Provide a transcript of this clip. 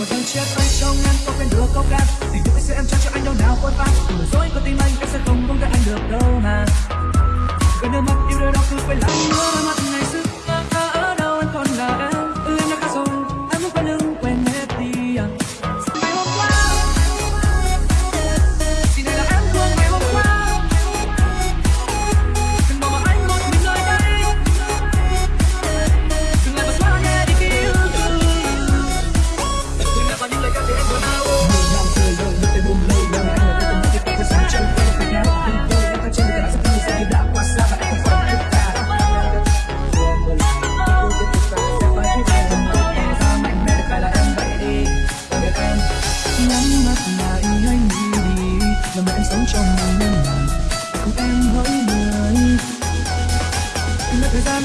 đầu tháng trước anh trong ngăn có quên được không em tình sống trong một năm em hỡi người, nơi thời gian